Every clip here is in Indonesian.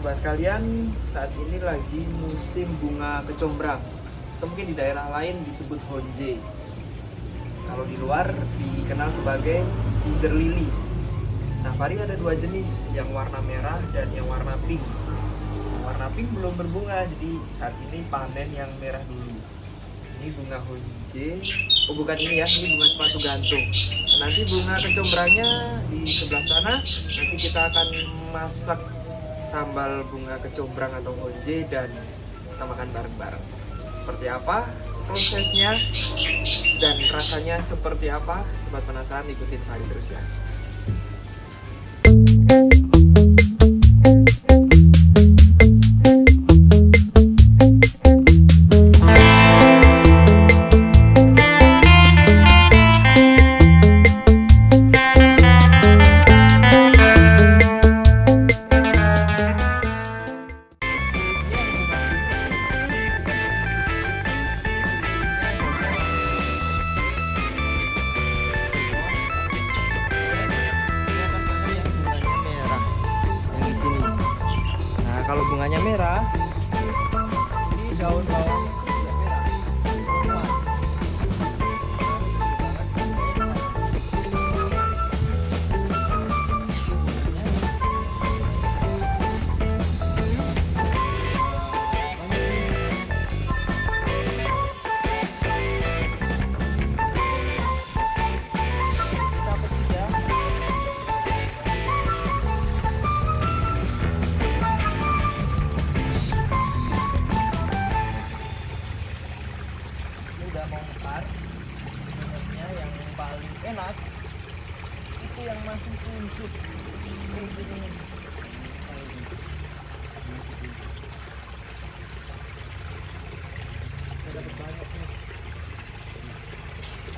Sobat sekalian, saat ini lagi musim bunga kecombrang. Atau mungkin di daerah lain disebut honje. Kalau di luar dikenal sebagai ginger lily. Nah, pari ada dua jenis, yang warna merah dan yang warna pink. Yang warna pink belum berbunga, jadi saat ini panen yang merah dulu. Ini bunga honje. Oh, bukan ini ya, ini bunga sepatu gantung. Nanti bunga kecombrangnya di sebelah sana. Nanti kita akan masak sambal bunga kecombrang atau honje dan kita makan bareng-bareng. Seperti apa prosesnya dan rasanya seperti apa? Sobat penasaran ikutin hari terus ya. Kalau dapat banyaknya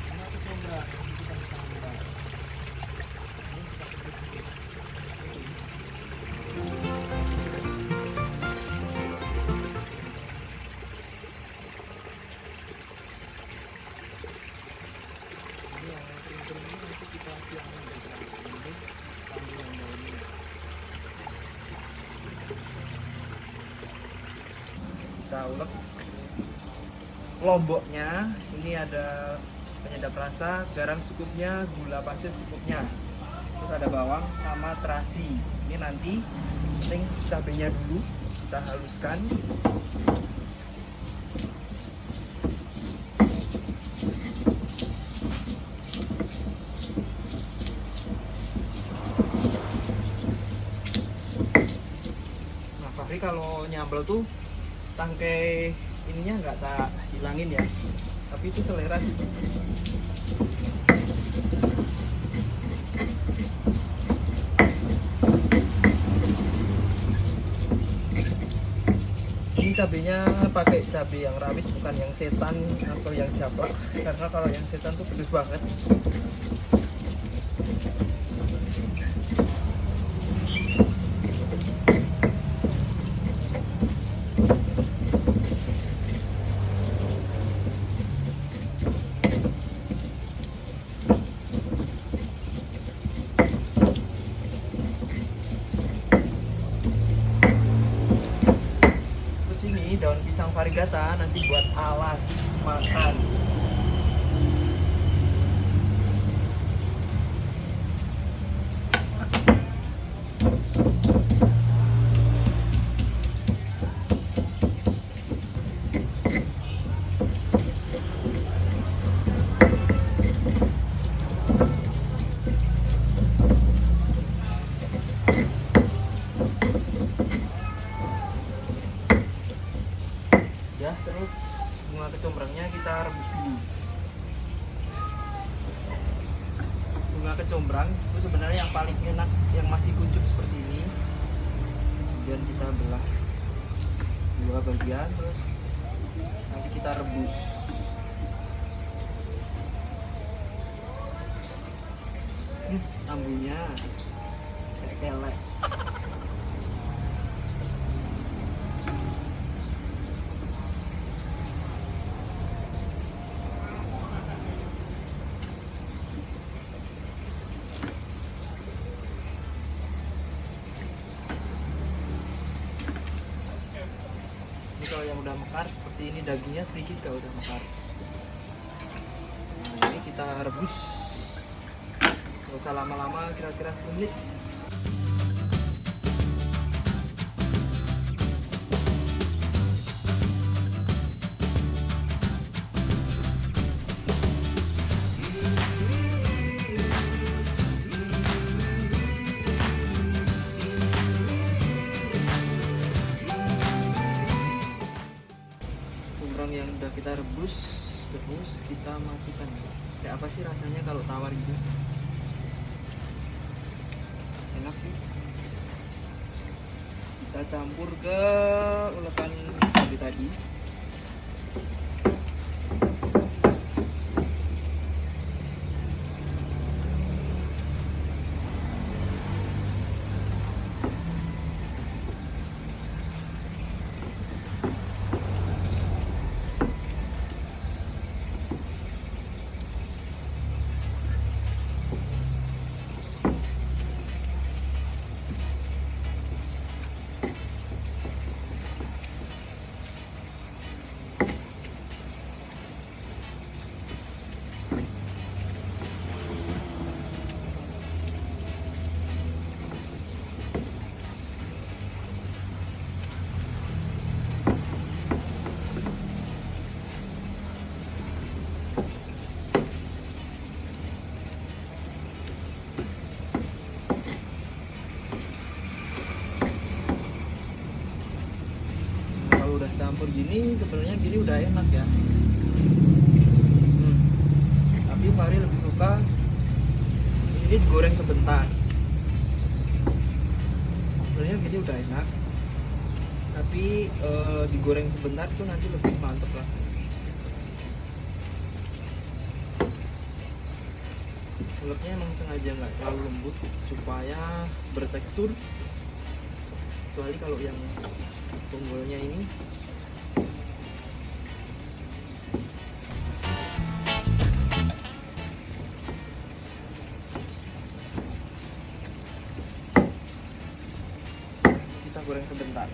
karena itu enggak kita bisa membantu kita ulek lomboknya ini ada penyedap rasa garam secukupnya gula pasir secukupnya. Terus ada bawang sama terasi. Ini nanti penting cabenya dulu kita haluskan. Nah, Fahri kalau nyambel tuh tangkai ininya nggak tak hilangin ya. Tapi itu selera sih. Ini cabenya pakai cabai yang rawit bukan yang setan atau yang jablak karena kalau yang setan tuh pedes banget. Varigata nanti buat alas makan. Kecombrang itu sebenarnya yang paling enak yang masih kuncup seperti ini. Kemudian kita belah dua bagian terus nanti kita rebus. Hmm, kayak kelek kalau yang udah mekar seperti ini dagingnya sedikit kalau udah mekar. Nah ini kita rebus. Nggak usah lama-lama kira-kira 10 menit kita rebus terus kita masukkan. Kayak apa sih rasanya kalau tawar gitu? Enak sih. Kita campur ke ulekan cabai tadi sebenarnya gini udah enak ya. Hmm. tapi Fahri lebih suka di sini digoreng sebentar. Sebenarnya gini udah enak. Tapi eh, digoreng sebentar tuh nanti lebih mantep rasanya Ulepnya emang sengaja nggak terlalu lembut supaya bertekstur. Kecuali kalau yang tunggulnya ini sebentar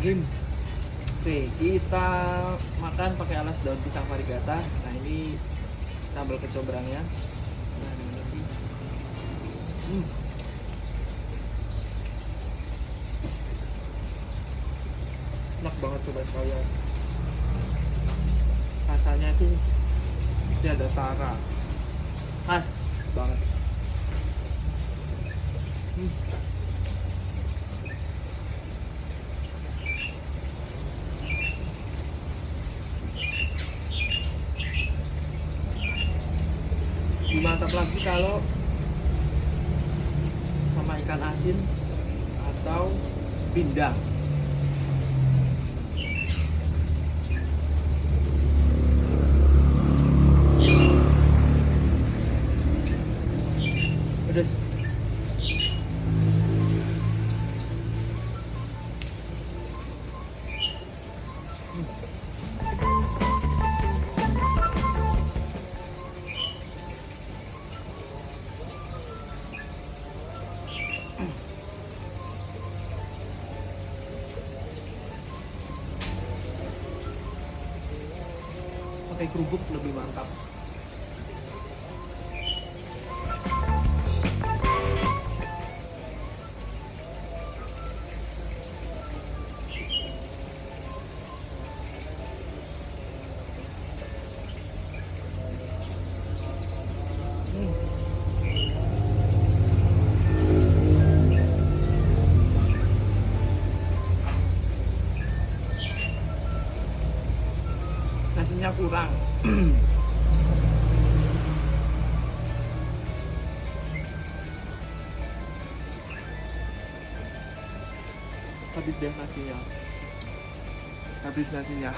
Oke, kita makan pakai alas daun pisang varigata. Nah, ini sambal. Bismillahirrahmanirrahim. Hmm. Enak banget coba sekalian. Rasanya itu dia ada tara. Khas banget. Lebih mantap lagi kalau sama ikan asin atau pindang. Pedes pakai kerupuk lebih mantap kurang. Habis deh nasinya habis nasinya